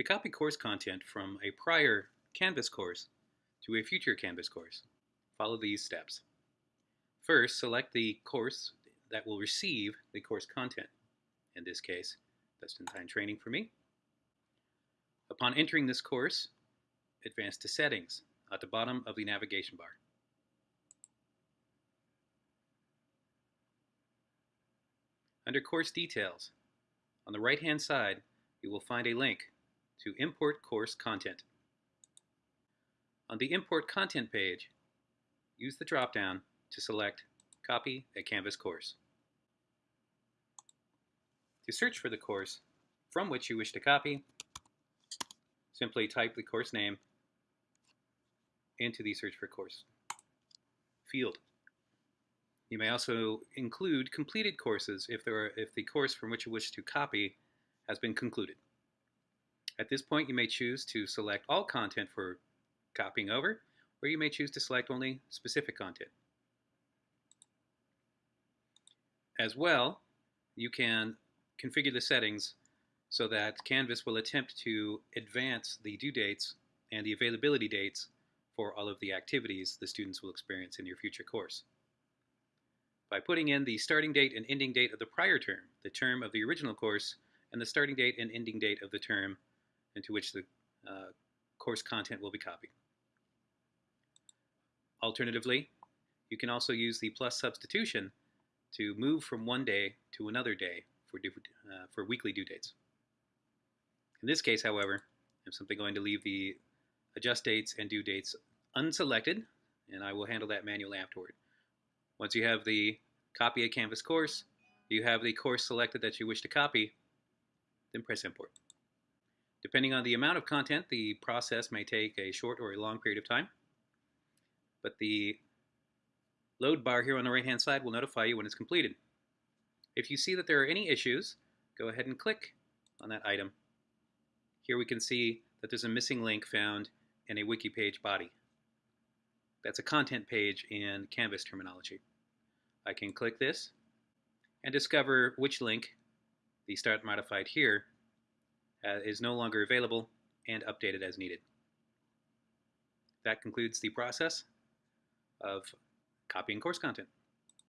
To copy course content from a prior Canvas course to a future Canvas course, follow these steps. First, select the course that will receive the course content. In this case, Just-in-Time Training for me. Upon entering this course, advance to Settings at the bottom of the navigation bar. Under Course Details, on the right-hand side, you will find a link to Import Course Content. On the Import Content page, use the drop-down to select Copy a Canvas course. To search for the course from which you wish to copy, simply type the course name into the Search for Course field. You may also include completed courses if, there are, if the course from which you wish to copy has been concluded. At this point, you may choose to select all content for copying over, or you may choose to select only specific content. As well, you can configure the settings so that Canvas will attempt to advance the due dates and the availability dates for all of the activities the students will experience in your future course by putting in the starting date and ending date of the prior term, the term of the original course, and the starting date and ending date of the term into which the uh, course content will be copied. Alternatively, you can also use the plus substitution to move from one day to another day for, due, uh, for weekly due dates. In this case, however, I'm simply going to leave the adjust dates and due dates unselected, and I will handle that manually afterward. Once you have the copy a Canvas course, you have the course selected that you wish to copy, then press import. Depending on the amount of content, the process may take a short or a long period of time, but the load bar here on the right hand side will notify you when it's completed. If you see that there are any issues, go ahead and click on that item. Here we can see that there's a missing link found in a wiki page body. That's a content page in Canvas terminology. I can click this and discover which link, the start modified here, uh, is no longer available and updated as needed. That concludes the process of copying course content.